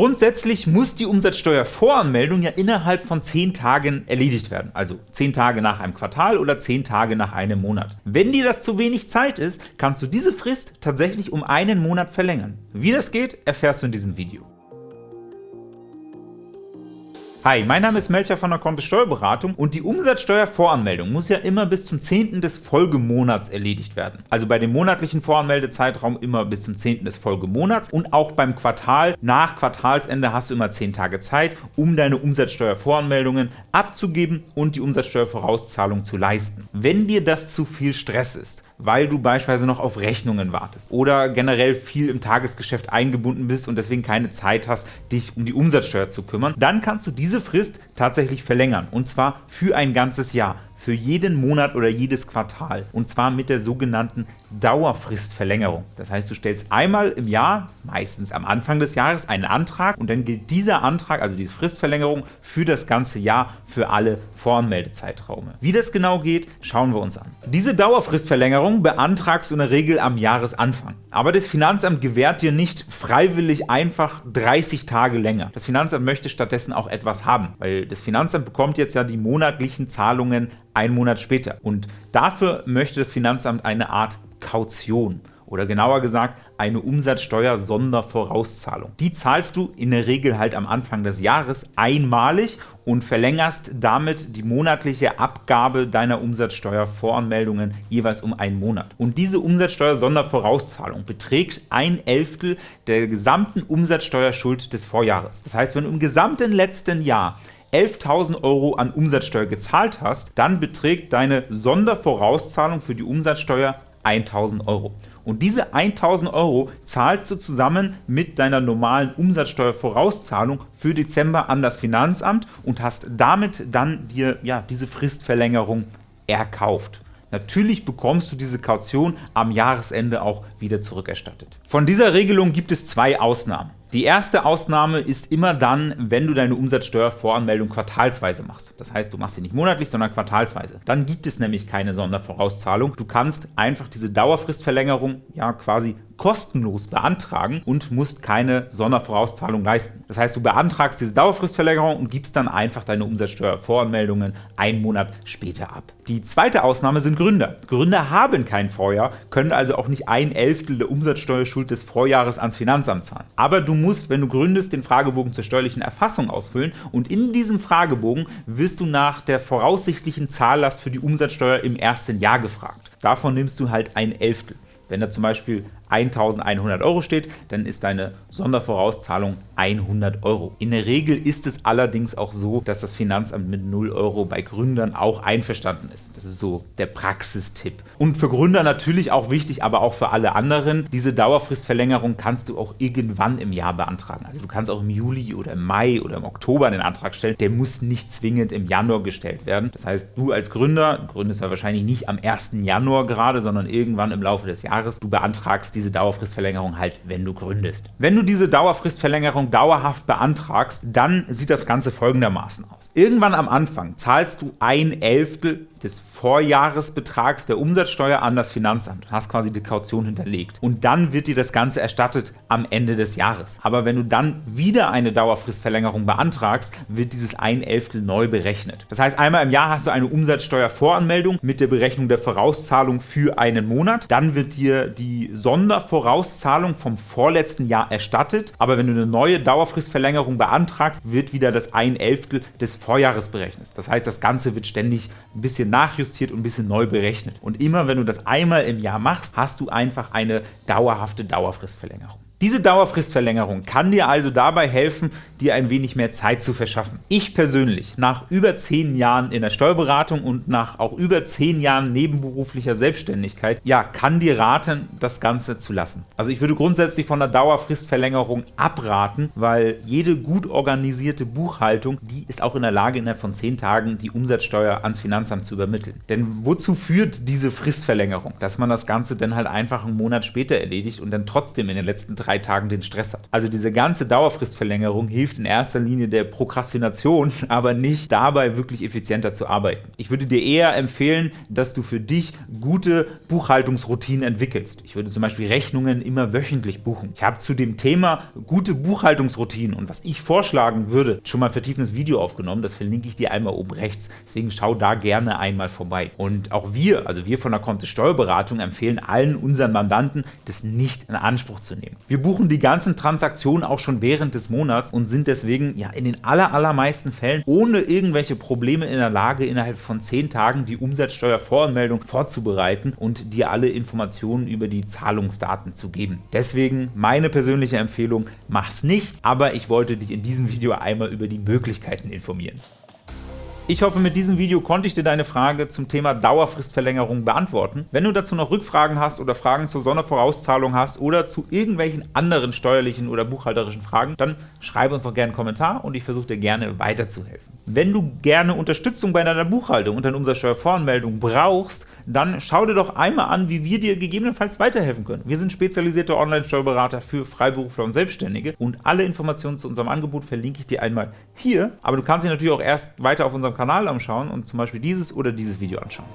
Grundsätzlich muss die Umsatzsteuervoranmeldung ja innerhalb von 10 Tagen erledigt werden, also 10 Tage nach einem Quartal oder 10 Tage nach einem Monat. Wenn dir das zu wenig Zeit ist, kannst du diese Frist tatsächlich um einen Monat verlängern. Wie das geht, erfährst du in diesem Video. Hi, mein Name ist Melcher von der Kontist Steuerberatung und die Umsatzsteuervoranmeldung muss ja immer bis zum 10. des Folgemonats erledigt werden. Also bei dem monatlichen Voranmeldezeitraum immer bis zum 10. des Folgemonats und auch beim Quartal nach Quartalsende hast du immer 10 Tage Zeit, um deine Umsatzsteuervoranmeldungen abzugeben und die Umsatzsteuervorauszahlung zu leisten. Wenn dir das zu viel Stress ist, weil du beispielsweise noch auf Rechnungen wartest oder generell viel im Tagesgeschäft eingebunden bist und deswegen keine Zeit hast, dich um die Umsatzsteuer zu kümmern, dann kannst du diese Frist tatsächlich verlängern. Und zwar für ein ganzes Jahr für jeden Monat oder jedes Quartal und zwar mit der sogenannten Dauerfristverlängerung. Das heißt, du stellst einmal im Jahr, meistens am Anfang des Jahres, einen Antrag und dann gilt dieser Antrag, also diese Fristverlängerung, für das ganze Jahr für alle Voranmeldezeitraume. Wie das genau geht, schauen wir uns an. Diese Dauerfristverlängerung beantragst du in der Regel am Jahresanfang. Aber das Finanzamt gewährt dir nicht freiwillig einfach 30 Tage länger. Das Finanzamt möchte stattdessen auch etwas haben, weil das Finanzamt bekommt jetzt ja die monatlichen Zahlungen einen Monat später. Und dafür möchte das Finanzamt eine Art Kaution oder genauer gesagt eine Umsatzsteuer-Sondervorauszahlung. Die zahlst du in der Regel halt am Anfang des Jahres einmalig und verlängerst damit die monatliche Abgabe deiner Umsatzsteuervoranmeldungen jeweils um einen Monat. Und diese Umsatzsteuer-Sondervorauszahlung beträgt ein Elftel der gesamten Umsatzsteuerschuld des Vorjahres. Das heißt, wenn du im gesamten letzten Jahr 11.000 Euro an Umsatzsteuer gezahlt hast, dann beträgt deine Sondervorauszahlung für die Umsatzsteuer 1.000 Euro. Und diese 1.000 Euro zahlst du zusammen mit deiner normalen Umsatzsteuervorauszahlung für Dezember an das Finanzamt und hast damit dann dir ja, diese Fristverlängerung erkauft. Natürlich bekommst du diese Kaution am Jahresende auch wieder zurückerstattet. Von dieser Regelung gibt es zwei Ausnahmen. Die erste Ausnahme ist immer dann, wenn du deine Umsatzsteuervoranmeldung quartalsweise machst. Das heißt, du machst sie nicht monatlich, sondern quartalsweise. Dann gibt es nämlich keine Sondervorauszahlung. Du kannst einfach diese Dauerfristverlängerung ja quasi kostenlos beantragen und musst keine Sondervorauszahlung leisten. Das heißt, du beantragst diese Dauerfristverlängerung und gibst dann einfach deine Umsatzsteuervoranmeldungen einen Monat später ab. Die zweite Ausnahme sind Gründer. Gründer haben kein Vorjahr, können also auch nicht ein Elftel der Umsatzsteuerschuld des Vorjahres ans Finanzamt zahlen. Aber du musst, wenn du gründest, den Fragebogen zur steuerlichen Erfassung ausfüllen und in diesem Fragebogen wirst du nach der voraussichtlichen Zahllast für die Umsatzsteuer im ersten Jahr gefragt. Davon nimmst du halt ein Elftel. Wenn da zum Beispiel 1100 Euro steht, dann ist deine Sondervorauszahlung 100 Euro. In der Regel ist es allerdings auch so, dass das Finanzamt mit 0 Euro bei Gründern auch einverstanden ist. Das ist so der Praxistipp. Und für Gründer natürlich auch wichtig, aber auch für alle anderen, diese Dauerfristverlängerung kannst du auch irgendwann im Jahr beantragen. Also du kannst auch im Juli oder im Mai oder im Oktober den Antrag stellen. Der muss nicht zwingend im Januar gestellt werden. Das heißt, du als Gründer, gründest ja wahrscheinlich nicht am 1. Januar gerade, sondern irgendwann im Laufe des Jahres, du beantragst diese Dauerfristverlängerung halt, wenn du gründest. Wenn du diese Dauerfristverlängerung dauerhaft beantragst, dann sieht das Ganze folgendermaßen aus. Irgendwann am Anfang zahlst du ein Elftel des Vorjahresbetrags der Umsatzsteuer an das Finanzamt und hast quasi die Kaution hinterlegt. Und dann wird dir das Ganze erstattet am Ende des Jahres. Aber wenn du dann wieder eine Dauerfristverlängerung beantragst, wird dieses ein Elftel neu berechnet. Das heißt, einmal im Jahr hast du eine Umsatzsteuervoranmeldung mit der Berechnung der Vorauszahlung für einen Monat. Dann wird dir die Sondervorauszahlung vom vorletzten Jahr erstattet. Aber wenn du eine neue Dauerfristverlängerung beantragst, wird wieder das ein Elftel des Vorjahres berechnet. Das heißt, das Ganze wird ständig ein bisschen nachjustiert und ein bisschen neu berechnet. Und immer wenn du das einmal im Jahr machst, hast du einfach eine dauerhafte Dauerfristverlängerung. Diese Dauerfristverlängerung kann dir also dabei helfen, dir ein wenig mehr Zeit zu verschaffen. Ich persönlich, nach über 10 Jahren in der Steuerberatung und nach auch über 10 Jahren nebenberuflicher Selbstständigkeit, ja, kann dir raten, das Ganze zu lassen. Also ich würde grundsätzlich von der Dauerfristverlängerung abraten, weil jede gut organisierte Buchhaltung, die ist auch in der Lage, innerhalb von 10 Tagen die Umsatzsteuer ans Finanzamt zu übermitteln. Denn wozu führt diese Fristverlängerung? Dass man das Ganze dann halt einfach einen Monat später erledigt und dann trotzdem in den letzten drei drei Tagen den Stress hat. Also diese ganze Dauerfristverlängerung hilft in erster Linie der Prokrastination, aber nicht dabei wirklich effizienter zu arbeiten. Ich würde dir eher empfehlen, dass du für dich gute Buchhaltungsroutinen entwickelst. Ich würde zum Beispiel Rechnungen immer wöchentlich buchen. Ich habe zu dem Thema gute Buchhaltungsroutinen und was ich vorschlagen würde, schon mal ein vertiefendes Video aufgenommen. Das verlinke ich dir einmal oben rechts. Deswegen schau da gerne einmal vorbei. Und auch wir, also wir von der Kontist Steuerberatung, empfehlen allen unseren Mandanten, das nicht in Anspruch zu nehmen. Wir buchen die ganzen Transaktionen auch schon während des Monats und sind deswegen ja in den aller, allermeisten Fällen ohne irgendwelche Probleme in der Lage, innerhalb von 10 Tagen die Umsatzsteuervoranmeldung vorzubereiten und dir alle Informationen über die Zahlungsdaten zu geben. Deswegen meine persönliche Empfehlung, mach's nicht, aber ich wollte dich in diesem Video einmal über die Möglichkeiten informieren. Ich hoffe, mit diesem Video konnte ich dir deine Frage zum Thema Dauerfristverlängerung beantworten. Wenn du dazu noch Rückfragen hast oder Fragen zur Sondervorauszahlung hast oder zu irgendwelchen anderen steuerlichen oder buchhalterischen Fragen, dann schreibe uns doch gerne einen Kommentar und ich versuche dir gerne weiterzuhelfen. Wenn du gerne Unterstützung bei deiner Buchhaltung und deiner Umsatzsteuervoranmeldung brauchst, dann schau dir doch einmal an, wie wir dir gegebenenfalls weiterhelfen können. Wir sind spezialisierte Online-Steuerberater für Freiberufler und Selbstständige und alle Informationen zu unserem Angebot verlinke ich dir einmal hier, aber du kannst dich natürlich auch erst weiter auf unserem Kanal anschauen und zum Beispiel dieses oder dieses Video anschauen.